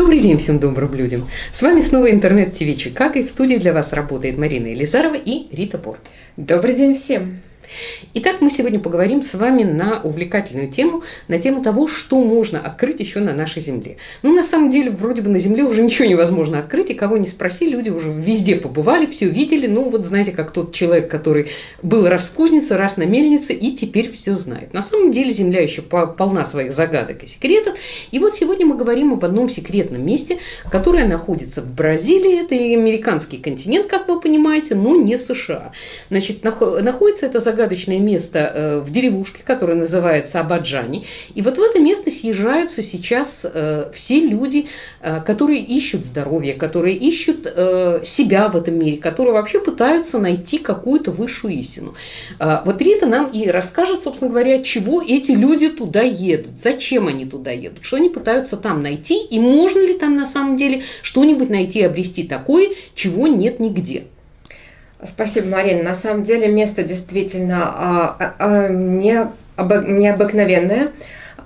Добрый день всем добрым людям! С вами снова интернет-ТВ Чикаго, и в студии для вас работает Марина Елизарова и Рита Пор. Добрый день всем! Итак, мы сегодня поговорим с вами на увлекательную тему, на тему того, что можно открыть еще на нашей Земле. Ну, на самом деле, вроде бы на Земле уже ничего невозможно открыть, и кого не спроси, люди уже везде побывали, все видели. Ну, вот знаете, как тот человек, который был раз в кузнице, раз на мельнице, и теперь все знает. На самом деле Земля еще полна своих загадок и секретов. И вот сегодня мы говорим об одном секретном месте, которое находится в Бразилии. Это и американский континент, как вы понимаете, но не США. Значит, находится это загадка загадочное место э, в деревушке, которое называется Абаджани. И вот в это место съезжаются сейчас э, все люди, э, которые ищут здоровье, которые ищут себя в этом мире, которые вообще пытаются найти какую-то высшую истину. Вот Рита нам и расскажет, собственно говоря, чего эти люди туда едут, зачем они туда едут, что они пытаются там найти, и можно ли там на самом деле что-нибудь найти, обрести такое, чего нет нигде. Спасибо, Марина. На самом деле место действительно а, а, а, не, необыкновенное,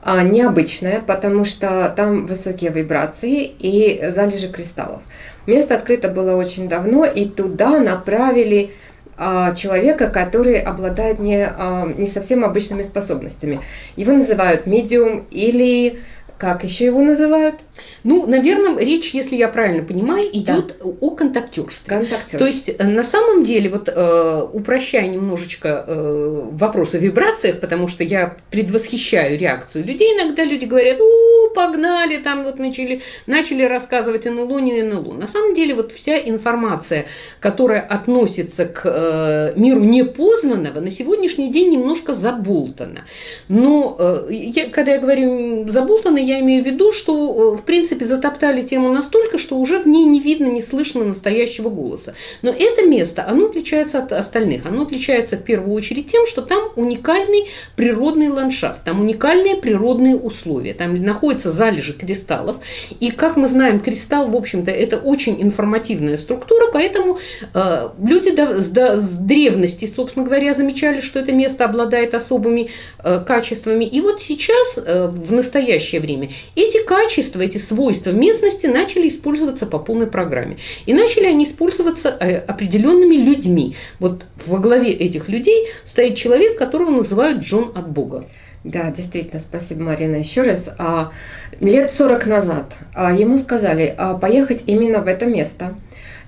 необычное, потому что там высокие вибрации и залежи кристаллов. Место открыто было очень давно, и туда направили человека, который обладает не, не совсем обычными способностями. Его называют медиум или как еще его называют? Ну, наверное, речь, если я правильно понимаю, идет да. о контактерстве. Контактерство. То есть, э, на самом деле, вот э, упрощая немножечко э, вопрос о вибрациях, потому что я предвосхищаю реакцию людей, иногда люди говорят, у, погнали, там вот начали, начали рассказывать НЛО, не НЛО. На самом деле, вот вся информация, которая относится к э, миру непознанного, на сегодняшний день немножко заболтана. Но э, я, когда я говорю заболтана, я имею в виду, что, э, в принципе, затоптали тему настолько, что уже в ней не видно, не слышно настоящего голоса. Но это место, оно отличается от остальных. Оно отличается в первую очередь тем, что там уникальный природный ландшафт, там уникальные природные условия. Там находятся залежи кристаллов. И, как мы знаем, кристалл, в общем-то, это очень информативная структура, поэтому э, люди до, с, до, с древности, собственно говоря, замечали, что это место обладает особыми э, качествами. И вот сейчас, э, в настоящее время, время. Эти качества, эти свойства местности начали использоваться по полной программе. И начали они использоваться э, определенными людьми. Вот во главе этих людей стоит человек, которого называют Джон от Бога. Да, действительно, спасибо, Марина, еще раз. А, лет 40 назад а, ему сказали а, поехать именно в это место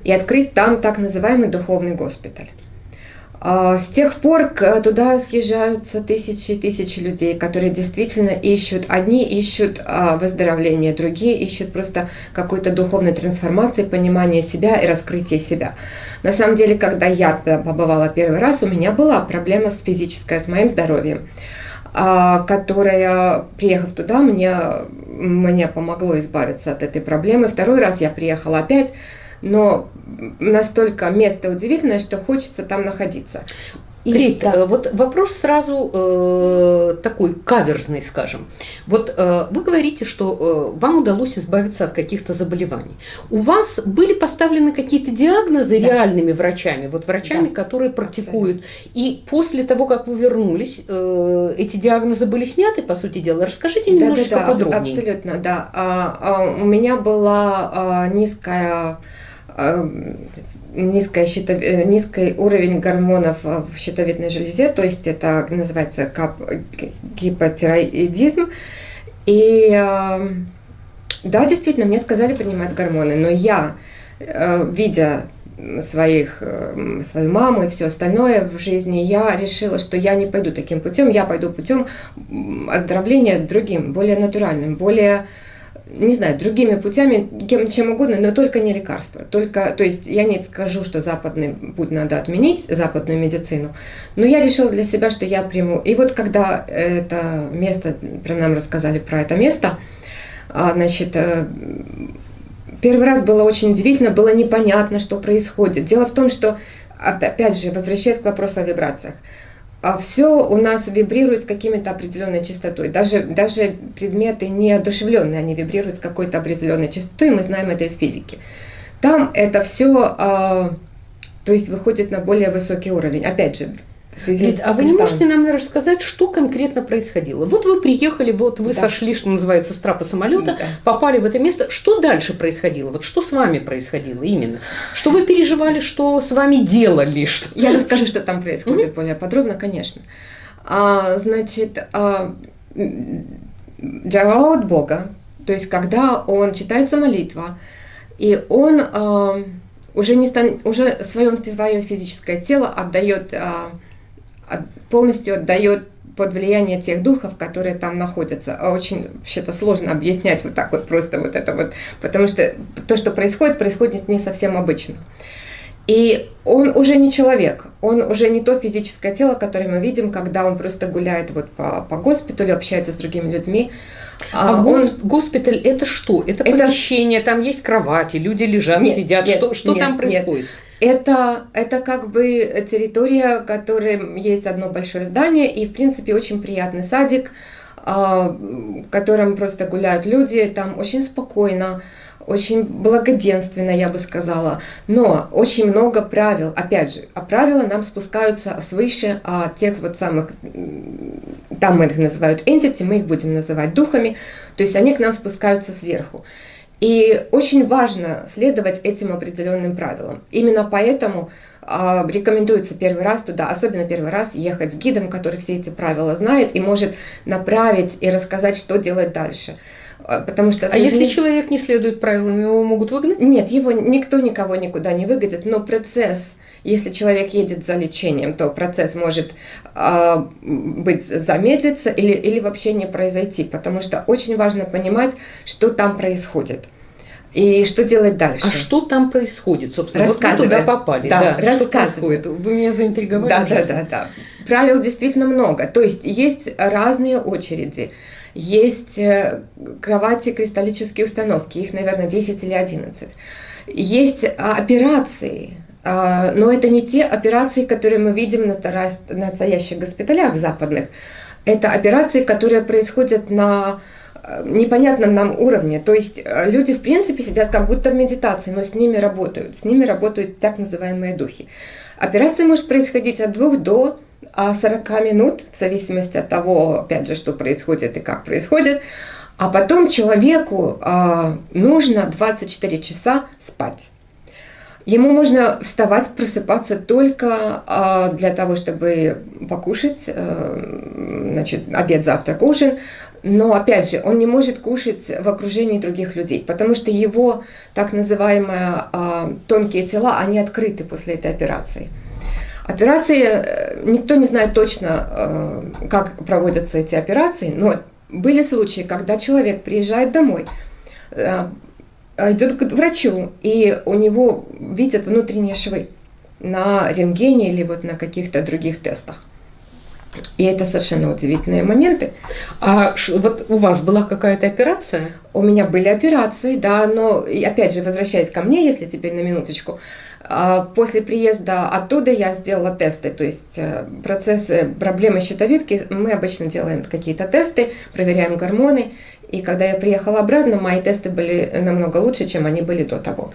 и открыть там так называемый духовный госпиталь. А, с тех пор туда съезжаются тысячи и тысячи людей, которые действительно ищут, одни ищут а, выздоровление, другие ищут просто какой-то духовной трансформации, понимания себя и раскрытия себя. На самом деле, когда я побывала первый раз, у меня была проблема с физической, с моим здоровьем а, которая, приехав туда, мне, мне помогло избавиться от этой проблемы. Второй раз я приехала опять, но настолько место удивительное, что хочется там находиться. И, Рит, да. Э, вот вопрос сразу э, такой каверзный, скажем. Вот э, вы говорите, что э, вам удалось избавиться от каких-то заболеваний. У вас были поставлены какие-то диагнозы да. реальными врачами, вот врачами, да. которые практикуют. Абсолютно. И после того, как вы вернулись, э, эти диагнозы были сняты, по сути дела. Расскажите немножечко да, да, да, подробнее. Абсолютно, да. А, а, у меня была а, низкая низкая щитов... Э, низкий уровень гормонов в щитовидной железе, то есть это называется кап... гипотироидизм. И да, действительно, мне сказали принимать гормоны, но я, э, видя своих, э, свою маму и все остальное в жизни, я решила, что я не пойду таким путем, я пойду путем оздоровления другим, более натуральным, более не знаю, другими путями, кем, чем угодно, но только не лекарства. Только, то есть я не скажу, что западный путь надо отменить, западную медицину, но я решила для себя, что я приму. И вот когда это место, про нам рассказали про это место, а, значит, э, первый раз было очень удивительно, было непонятно, что происходит. Дело в том, что, опять же, возвращаясь к вопросу о вибрациях, все у нас вибрирует с какими-то определенной частотой. Даже, даже предметы неодушевленные, они вибрируют с какой-то определенной частотой, мы знаем это из физики. Там это все, а, то есть выходит на более высокий уровень. Опять же, Лид, а вы не можете нам рассказать, что конкретно происходило? Вот вы приехали, вот вы да. сошли, что называется, с трапа самолета, да. попали в это место. Что дальше происходило? Вот что с вами происходило именно? Что вы переживали, что с вами делали? Что... Я расскажу, что там происходит mm-hmm. более подробно, конечно. А, значит, а, от Бога, то есть когда он читается молитва, и он а, уже, не стан, уже свое, свое физическое тело отдает а, полностью отдает под влияние тех духов, которые там находятся. А очень вообще-то сложно объяснять вот так вот просто вот это вот, потому что то, что происходит, происходит не совсем обычно. И он уже не человек, он уже не то физическое тело, которое мы видим, когда он просто гуляет вот по, по госпиталю, общается с другими людьми. А, а он... госпиталь это что? Это, это помещение, там есть кровати, люди лежат, нет, сидят. Нет, что что нет, там происходит? Нет. Это, это как бы территория, в которой есть одно большое здание и, в принципе, очень приятный садик, а, в котором просто гуляют люди, там очень спокойно, очень благоденственно, я бы сказала, но очень много правил, опять же, а правила нам спускаются свыше а тех вот самых, там мы их называют entity, мы их будем называть духами, то есть они к нам спускаются сверху. И очень важно следовать этим определенным правилам. Именно поэтому э, рекомендуется первый раз туда, особенно первый раз, ехать с гидом, который все эти правила знает и может направить и рассказать, что делать дальше. А, потому что а если человек не следует правилам, его могут выгнать? Нет, его никто никого никуда не выгонит, но процесс если человек едет за лечением, то процесс может э, быть замедлиться или, или вообще не произойти, потому что очень важно понимать, что там происходит. И что делать дальше? А что там происходит, собственно? Вот вы туда попали. Да, да что происходит? Вы меня заинтриговали. Да, да, да, да. Правил действительно много. То есть есть разные очереди. Есть э, кровати, кристаллические установки, их, наверное, 10 или 11. Есть а, операции, но это не те операции, которые мы видим на настоящих госпиталях западных. Это операции, которые происходят на э, непонятном нам уровне. То есть э, люди, в принципе, сидят как будто в медитации, но с ними работают. С ними работают так называемые духи. Операция может происходить от 2 до 40 минут, в зависимости от того, опять же, что происходит и как происходит. А потом человеку а, нужно 24 часа спать. Ему можно вставать, просыпаться только а, для того, чтобы покушать, а, значит, обед, завтрак, ужин. Но, опять же, он не может кушать в окружении других людей, потому что его так называемые а, тонкие тела, они открыты после этой операции. Операции, э, никто не знает точно, э, как проводятся эти операции, но были случаи, когда человек приезжает домой, идет к врачу, и у него видят внутренние швы на рентгене или вот на каких-то других тестах. И это совершенно удивительные моменты. А вот у вас была какая-то операция? У меня были операции, да, но и опять же, возвращаясь ко мне, если теперь на минуточку, а, после приезда оттуда я сделала тесты, то есть э, процессы, проблемы щитовидки, мы обычно делаем какие-то тесты, проверяем гормоны, и когда я приехала обратно, мои тесты были намного лучше, чем они были до того.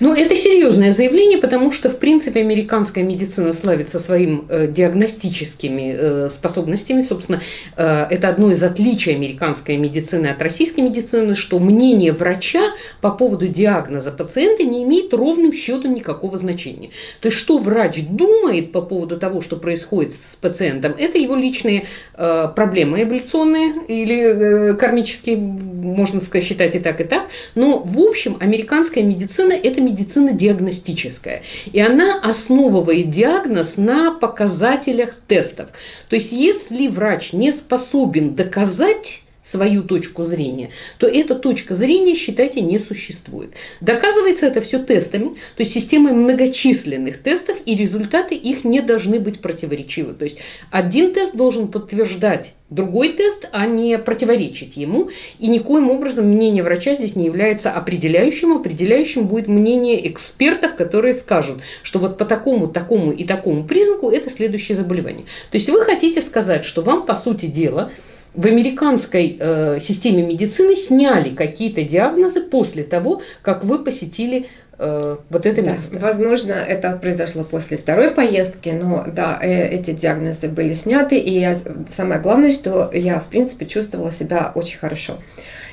Ну, это серьезное заявление, потому что, в принципе, американская медицина славится своим э, диагностическими э, способностями. Собственно, э, это одно из отличий американской медицины от российской медицины, что мнение врача по поводу диагноза пациента не имеет ровным счетом никакого значения. То есть, что врач думает по поводу того, что происходит с пациентом, это его личные э, проблемы эволюционные или э, кармические, можно сказать, считать и так, и так. Но, в общем, американская медицина – медицина диагностическая. И она основывает диагноз на показателях тестов. То есть, если врач не способен доказать свою точку зрения, то эта точка зрения, считайте, не существует. Доказывается это все тестами, то есть системой многочисленных тестов, и результаты их не должны быть противоречивы. То есть один тест должен подтверждать другой тест, а не противоречить ему. И никоим образом мнение врача здесь не является определяющим. Определяющим будет мнение экспертов, которые скажут, что вот по такому, такому и такому признаку это следующее заболевание. То есть вы хотите сказать, что вам, по сути дела, в американской э, системе медицины сняли какие-то диагнозы после того, как вы посетили э, вот это да, место. Возможно, это произошло после второй поездки, но да, э, эти диагнозы были сняты, и я, самое главное, что я, в принципе, чувствовала себя очень хорошо.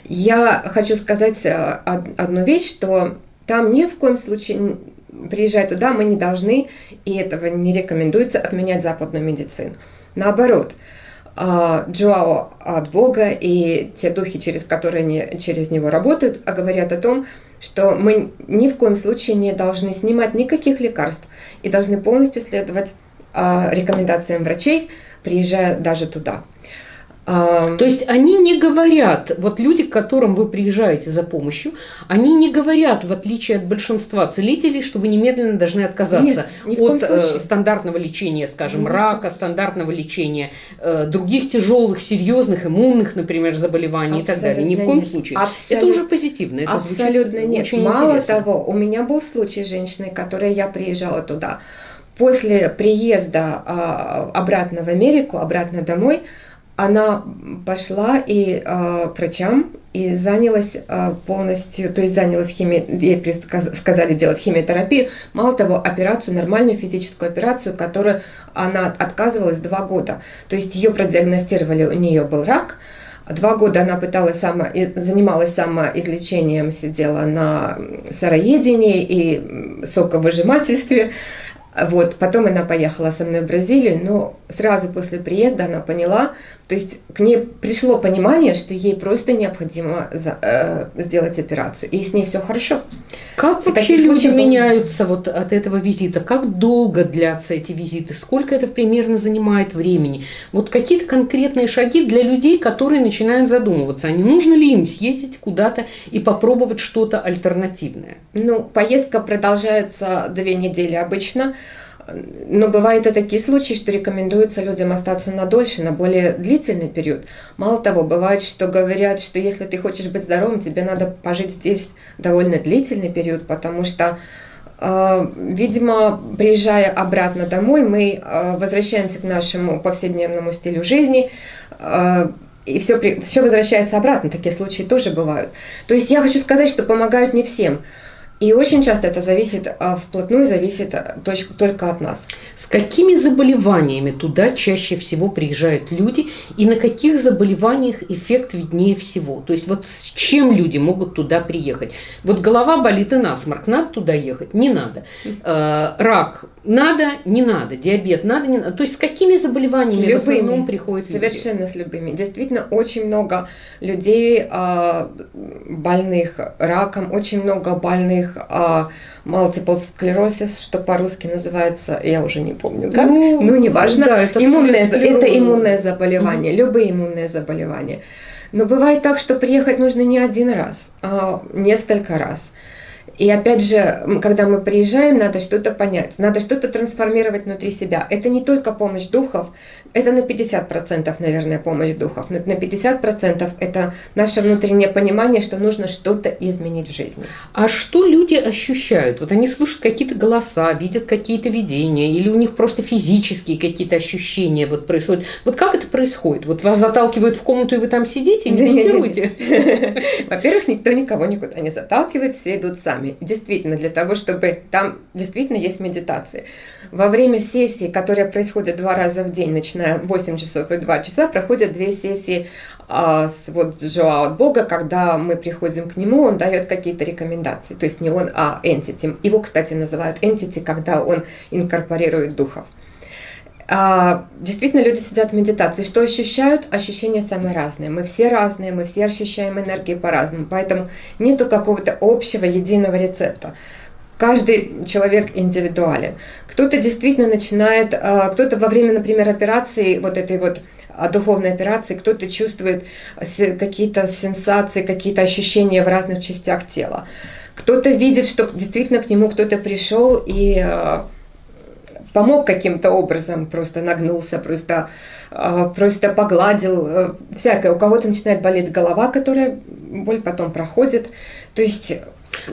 Я хочу сказать э, одну вещь, что там ни в коем случае, приезжая туда, мы не должны, и этого не рекомендуется, отменять западную медицину. Наоборот, Джоао от Бога и те духи, через которые они через него работают, а говорят о том, что мы ни в коем случае не должны снимать никаких лекарств и должны полностью следовать а, рекомендациям врачей, приезжая даже туда. То есть они не говорят, вот люди, к которым вы приезжаете за помощью, они не говорят, в отличие от большинства целителей, что вы немедленно должны отказаться Нет, от э, стандартного лечения, скажем, Нет, рака, стандартного лечения, э, других тяжелых, серьезных, иммунных, например, заболеваний Абсолютно и так далее. Ни в коем нет. случае. Абсолютно, это уже позитивно. Это Абсолютно нет. Очень Мало интересно. того, у меня был случай женщины, которой я приезжала туда. После приезда э, обратно в Америку, обратно домой, она пошла и э, к врачам и занялась э, полностью, то есть занялась химией, ей сказали делать химиотерапию, мало того, операцию, нормальную физическую операцию, которую она отказывалась два года. То есть ее продиагностировали, у нее был рак, Два года она пыталась само, занималась самоизлечением, сидела на сыроедении и соковыжимательстве. Вот, потом она поехала со мной в Бразилию, но сразу после приезда она поняла, то есть к ней пришло понимание, что ей просто необходимо за, э, сделать операцию, и с ней все хорошо. Как и вообще люди меняются вот от этого визита? Как долго длятся эти визиты? Сколько это примерно занимает времени? Вот какие-то конкретные шаги для людей, которые начинают задумываться, а не нужно ли им съездить куда-то и попробовать что-то альтернативное? Ну, поездка продолжается две недели обычно. Но бывают и такие случаи, что рекомендуется людям остаться на дольше, на более длительный период. Мало того, бывает, что говорят, что если ты хочешь быть здоровым, тебе надо пожить здесь довольно длительный период, потому что э, Видимо, приезжая обратно домой, мы э, возвращаемся к нашему повседневному стилю жизни, э, и все, все возвращается обратно. Такие случаи тоже бывают. То есть я хочу сказать, что помогают не всем. И очень часто это зависит, а, вплотную зависит а, только от нас. С какими заболеваниями туда чаще всего приезжают люди и на каких заболеваниях эффект виднее всего? То есть вот с чем люди могут туда приехать? Вот голова болит и насморк, надо туда ехать? Не надо. Э, рак надо, не надо. Диабет надо, не надо. То есть с какими заболеваниями с любыми, в основном приходят Совершенно с любыми. Действительно, очень много людей больных раком, очень много больных них а, multiple sclerosis, что по-русски называется, я уже не помню, как, ну, ну неважно, да, это, иммунное, это иммунное заболевание, mm-hmm. любые иммунные заболевания. Но бывает так, что приехать нужно не один раз, а несколько раз. И опять же, когда мы приезжаем, надо что-то понять, надо что-то трансформировать внутри себя. Это не только помощь духов, это на 50%, наверное, помощь духов. На 50% это наше внутреннее понимание, что нужно что-то изменить в жизни. А что люди ощущают? Вот они слышат какие-то голоса, видят какие-то видения, или у них просто физические какие-то ощущения вот происходят. Вот как это происходит? Вот вас заталкивают в комнату, и вы там сидите и медитируете? Во-первых, никто никого никуда не заталкивает, все идут сами вами. Действительно, для того, чтобы там действительно есть медитации. Во время сессии, которая происходит два раза в день, начиная 8 часов и 2 часа, проходят две сессии а, с вот Жоао от Бога, когда мы приходим к нему, он дает какие-то рекомендации. То есть не он, а entity. Его, кстати, называют entity, когда он инкорпорирует духов. А, действительно, люди сидят в медитации. Что ощущают? Ощущения самые разные. Мы все разные, мы все ощущаем энергии по-разному. Поэтому нету какого-то общего, единого рецепта. Каждый человек индивидуален. Кто-то действительно начинает, а, кто-то во время, например, операции, вот этой вот а, духовной операции, кто-то чувствует какие-то сенсации, какие-то ощущения в разных частях тела. Кто-то видит, что действительно к нему кто-то пришел и помог каким-то образом, просто нагнулся, просто, а, просто погладил, э, всякое. У кого-то начинает болеть голова, которая боль потом проходит. То есть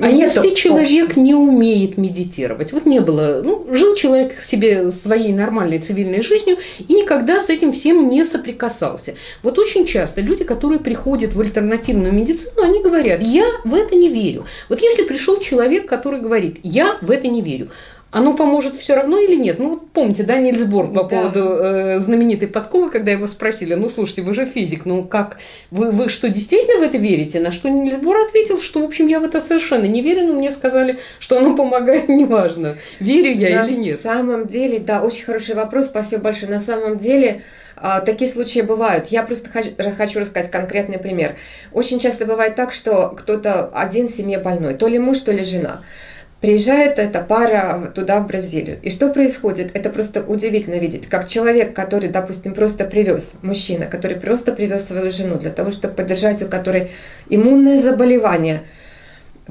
А Нет если человек общем. не умеет медитировать, вот не было, ну, жил человек себе своей нормальной цивильной жизнью и никогда с этим всем не соприкасался. Вот очень часто люди, которые приходят в альтернативную медицину, они говорят, я в это не верю. Вот если пришел человек, который говорит, я в это не верю, оно поможет все равно или нет? Ну, вот помните, да, Нильс Борг по да. поводу э, знаменитой подковы, когда его спросили, ну, слушайте, вы же физик, ну, как, вы, вы что, действительно в это верите? На что Нильс Бор ответил, что, в общем, я в это совершенно не верю, но мне сказали, что оно помогает, неважно, верю я На или нет. На самом деле, да, очень хороший вопрос, спасибо большое. На самом деле, а, такие случаи бывают. Я просто хочу рассказать конкретный пример. Очень часто бывает так, что кто-то один в семье больной, то ли муж, то ли жена. Приезжает эта пара туда, в Бразилию. И что происходит? Это просто удивительно видеть, как человек, который, допустим, просто привез, мужчина, который просто привез свою жену для того, чтобы поддержать у которой иммунное заболевание –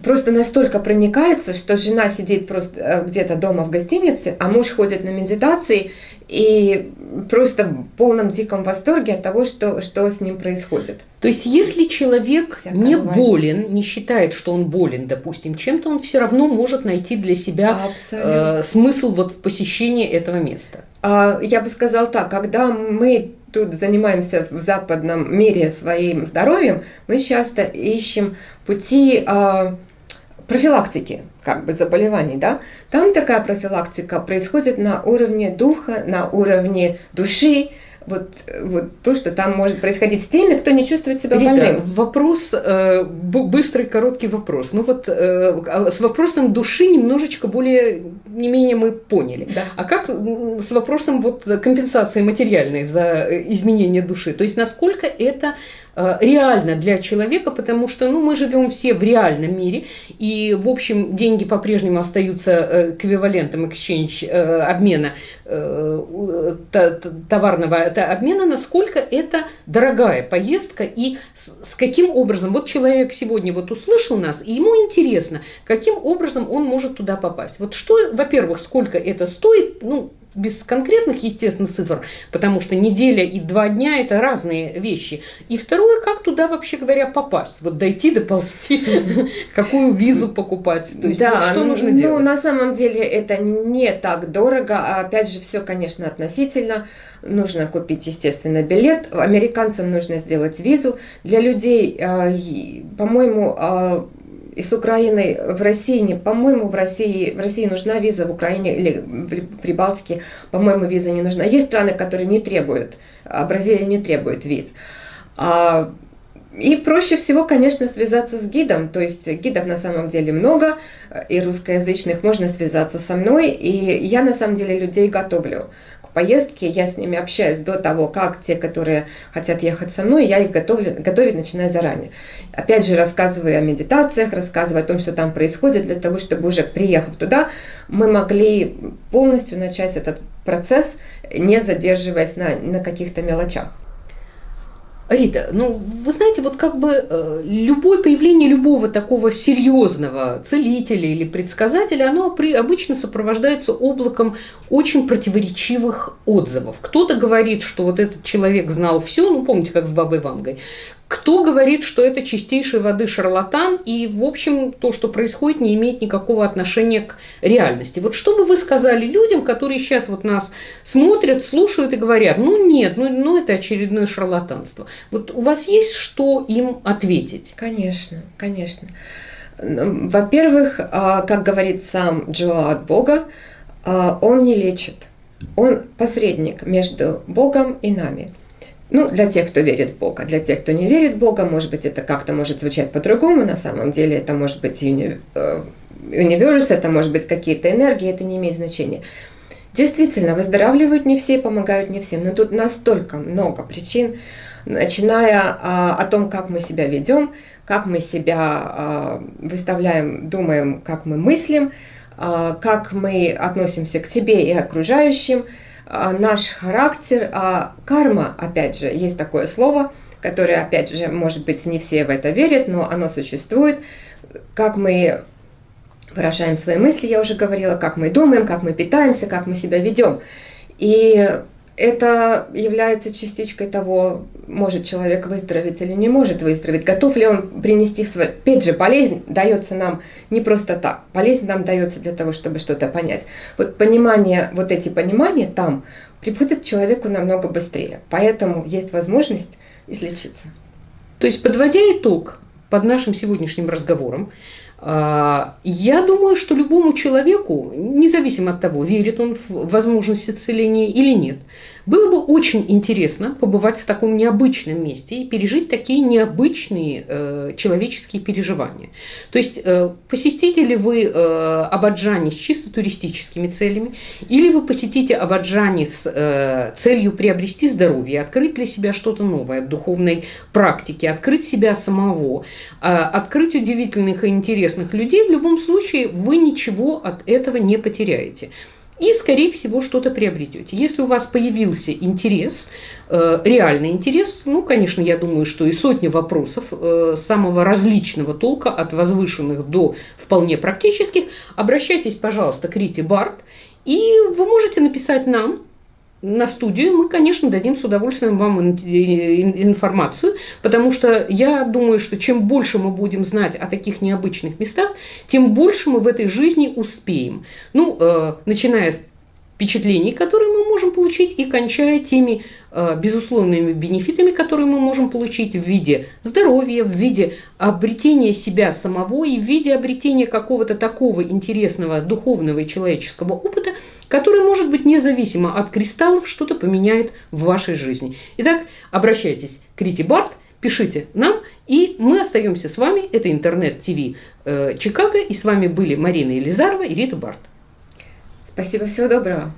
просто настолько проникается, что жена сидит просто э, где-то дома в гостинице, а муж ходит на медитации и просто в полном диком восторге от того, что, что с ним происходит. То есть, если человек Всякое не бывает. болен, не считает, что он болен, допустим, чем-то, он все равно может найти для себя э, смысл вот в посещении этого места. А, я бы сказала так, когда мы тут занимаемся в западном мире своим здоровьем, мы часто ищем пути а, профилактики как бы заболеваний, да, там такая профилактика происходит на уровне духа, на уровне души, вот, вот то, что там может происходить с теми, кто не чувствует себя Рита, больным. Вопрос, э, быстрый, короткий вопрос. Ну вот э, а с вопросом души немножечко более, не менее мы поняли. Да. А как с вопросом вот компенсации материальной за э, изменение души? То есть насколько это реально для человека, потому что ну, мы живем все в реальном мире, и, в общем, деньги по-прежнему остаются э, эквивалентом exchange э, обмена, товарного обмена, насколько это дорогая поездка и с каким образом, вот человек сегодня вот услышал нас, и ему интересно, каким образом он может туда попасть. Вот что, во-первых, сколько это стоит, ну, без конкретных, естественно, цифр, потому что неделя и два дня – это разные вещи. И второе, как туда, вообще говоря, попасть? Вот дойти, доползти, какую визу покупать? То есть, да, что нужно ну, делать? Ну, на самом деле, это не так дорого. А опять же, все, конечно, относительно. Нужно купить, естественно, билет. Американцам нужно сделать визу. Для людей, а, по-моему, из Украины в России, по-моему, в России, в России нужна виза, в Украине или в Прибалтике, по-моему, виза не нужна. Есть страны, которые не требуют, а Бразилия не требует виз. А, и проще всего, конечно, связаться с гидом, то есть гидов на самом деле много, и русскоязычных можно связаться со мной, и я на самом деле людей готовлю поездки, я с ними общаюсь до того, как те, которые хотят ехать со мной, я их готовлю, готовить начинаю заранее. Опять же, рассказываю о медитациях, рассказываю о том, что там происходит, для того, чтобы уже приехав туда, мы могли полностью начать этот процесс, не задерживаясь на, на каких-то мелочах. Рита, ну вы знаете, вот как бы э, любое появление любого такого серьезного целителя или предсказателя, оно при, обычно сопровождается облаком очень противоречивых отзывов. Кто-то говорит, что вот этот человек знал все, ну помните, как с бабой Вангой, кто говорит, что это чистейшей воды шарлатан, и, в общем, то, что происходит, не имеет никакого отношения к реальности. Вот что бы вы сказали людям, которые сейчас вот нас смотрят, слушают и говорят, ну нет, ну, ну это очередное шарлатанство. Вот у вас есть что им ответить? Конечно, конечно. Во-первых, а, как говорит сам Джоа от Бога, а, он не лечит. Он посредник между Богом и нами. Ну, для тех, кто верит в Бога. Для тех, кто не верит в Бога, может быть, это как-то может звучать по-другому. На самом деле это может быть уни... Э, универс, это может быть какие-то энергии, это не имеет значения. Действительно, выздоравливают не все, помогают не всем. Но тут настолько много причин, начиная а, о том, как мы себя ведем, как мы себя а, выставляем, думаем, как мы мыслим, а, как мы относимся к себе и окружающим – наш характер, а карма, опять же, есть такое слово, которое, опять же, может быть, не все в это верят, но оно существует, как мы выражаем свои мысли, я уже говорила, как мы думаем, как мы питаемся, как мы себя ведем. И это является частичкой того, может человек выздороветь или не может выздороветь, готов ли он принести свой... Опять же, болезнь дается нам не просто так. Болезнь нам дается для того, чтобы что-то понять. Вот понимание, вот эти понимания там приходят человеку намного быстрее. Поэтому есть возможность излечиться. То есть, подводя итог под нашим сегодняшним разговором, я думаю, что любому человеку, независимо от того, верит он в возможность исцеления или нет, было бы очень интересно побывать в таком необычном месте и пережить такие необычные э, человеческие переживания. То есть э, посетите ли вы э, Абаджани с чисто туристическими целями, или вы посетите Абаджани с э, целью приобрести здоровье, открыть для себя что-то новое от духовной практики, открыть себя самого, э, открыть удивительных и интересных людей, в любом случае вы ничего от этого не потеряете и, скорее всего, что-то приобретете. Если у вас появился интерес, э, реальный интерес, ну, конечно, я думаю, что и сотни вопросов э, самого различного толка, от возвышенных до вполне практических, обращайтесь, пожалуйста, к Рите Барт, и вы можете написать нам, на студию, мы, конечно, дадим с удовольствием вам информацию, потому что я думаю, что чем больше мы будем знать о таких необычных местах, тем больше мы в этой жизни успеем. Ну, э, начиная с впечатлений, которые получить, и кончая теми э, безусловными бенефитами, которые мы можем получить в виде здоровья, в виде обретения себя самого и в виде обретения какого-то такого интересного духовного и человеческого опыта, который, может быть, независимо от кристаллов, что-то поменяет в вашей жизни. Итак, обращайтесь к Рите Барт, пишите нам, и мы остаемся с вами. Это интернет-ТВ э, Чикаго, и с вами были Марина Елизарова и Рита Барт. Спасибо, всего доброго.